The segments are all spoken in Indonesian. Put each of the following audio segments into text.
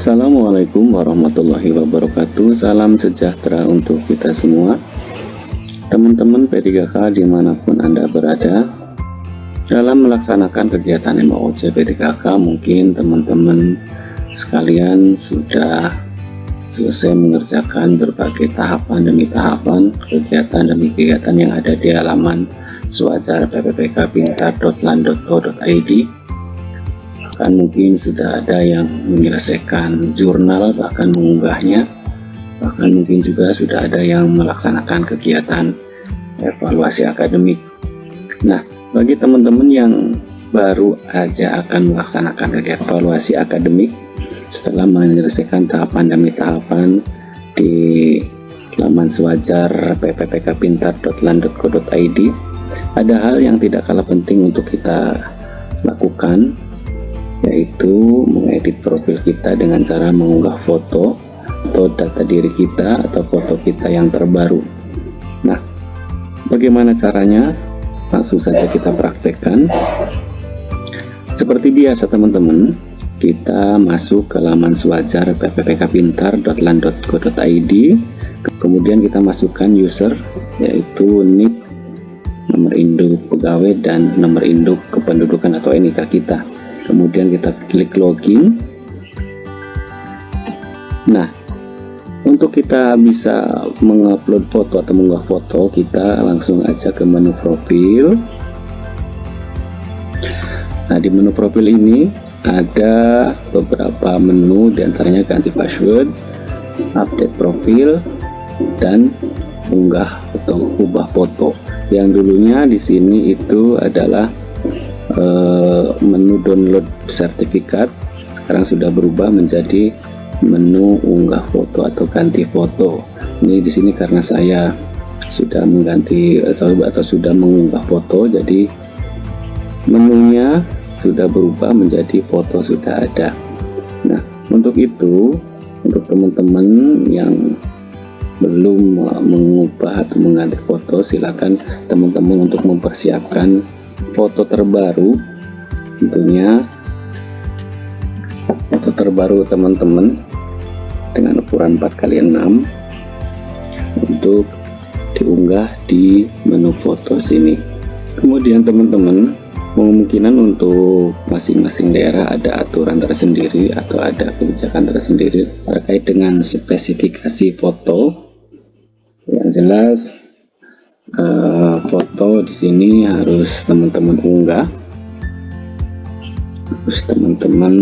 Assalamualaikum warahmatullahi wabarakatuh. Salam sejahtera untuk kita semua. Teman-teman P3K di mana pun Anda berada Dalam melaksanakan kegiatan MOOC P3K Mungkin teman-teman sekalian sudah selesai mengerjakan berbagai tahapan demi tahapan kegiatan demi kegiatan yang ada di halaman swajar pppkpintar.lan.co.id bahkan mungkin sudah ada yang menyelesaikan jurnal bahkan mengunggahnya. Bahkan mungkin juga sudah ada yang melaksanakan kegiatan evaluasi akademik. Nah bagi teman-teman yang baru aja akan melaksanakan kegiatan evaluasi akademik setelah menyelesaikan tahapan demi tahapan di laman sewajar pppkpintar.lan.co.id ada hal yang tidak kalah penting untuk kita lakukan yaitu mengedit profil kita dengan cara mengunggah foto atau data diri kita atau foto kita yang terbaru. Nah bagaimana caranya? Langsung saja kita praktekkan. Seperti biasa teman-teman kita masuk ke laman sewajar pppkpintar.lan.co.id kemudian kita masukkan user yaitu nick nomor induk pegawai dan nomor induk kependudukan atau NIK kita kemudian kita klik login. Nah untuk kita bisa mengupload foto atau mengunggah foto kita langsung aja ke menu profil. Nah di menu profil ini ada beberapa menu di antaranya ganti password update profil dan unggah atau ubah foto. Yang dulunya di sini itu adalah menu download sertifikat sekarang sudah berubah menjadi menu unggah foto atau ganti foto. Ini di sini karena saya sudah mengganti atau, atau sudah mengunggah foto jadi menunya sudah berubah menjadi foto sudah ada. Nah untuk itu untuk teman-teman yang belum mengubah atau mengganti foto silakan teman-teman untuk mempersiapkan foto terbaru tentunya. Foto terbaru teman-teman dengan ukuran 4 kali 6 untuk diunggah di menu foto sini. Kemudian teman-teman kemungkinan untuk masing-masing daerah ada aturan tersendiri atau ada kebijakan tersendiri terkait dengan spesifikasi foto. Yang jelas uh, foto di sini harus teman-teman unggah. Harus teman-teman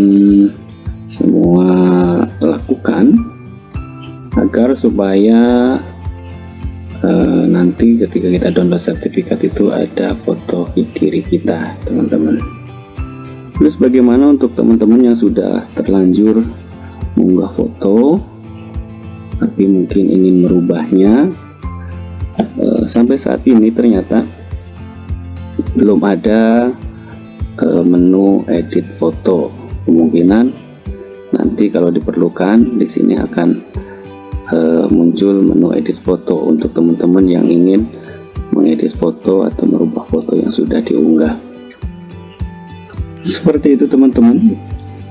semua lakukan agar supaya uh, nanti ketika kita download sertifikat itu ada foto diri kita teman-teman. Terus bagaimana untuk teman-teman yang sudah terlanjur mengunggah foto tapi mungkin ingin merubahnya? Eh, sampai saat ini ternyata belum ada uh, menu edit foto. Kemungkinan nanti kalau diperlukan di sini akan uh, muncul menu edit foto untuk teman-teman yang ingin mengedit foto atau merubah foto yang sudah diunggah. Seperti itu teman-teman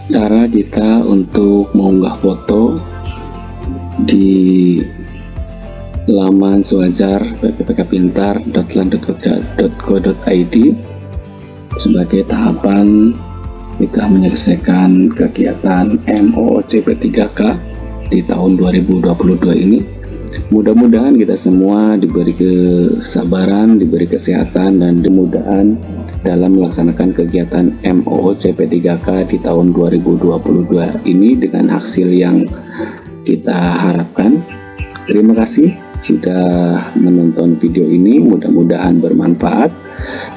cara kita untuk mengunggah foto di laman sewajar ppkpintar.lan.co.id sebagai tahapan kita menyelesaikan kegiatan MOOC P3K di tahun 2022 ini. Mudah-mudahan kita semua diberi kesabaran diberi kesehatan dan kemudahan dalam melaksanakan kegiatan MOOC P3K di tahun 2022 ini dengan hasil yang kita harapkan. Terima kasih sudah menonton video ini mudah-mudahan bermanfaat.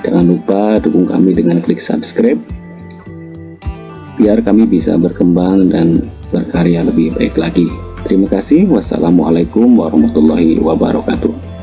Jangan lupa dukung kami dengan klik subscribe biar kami bisa berkembang dan berkarya lebih baik lagi. Terima kasih. Wassalamualaikum warahmatullahi wabarakatuh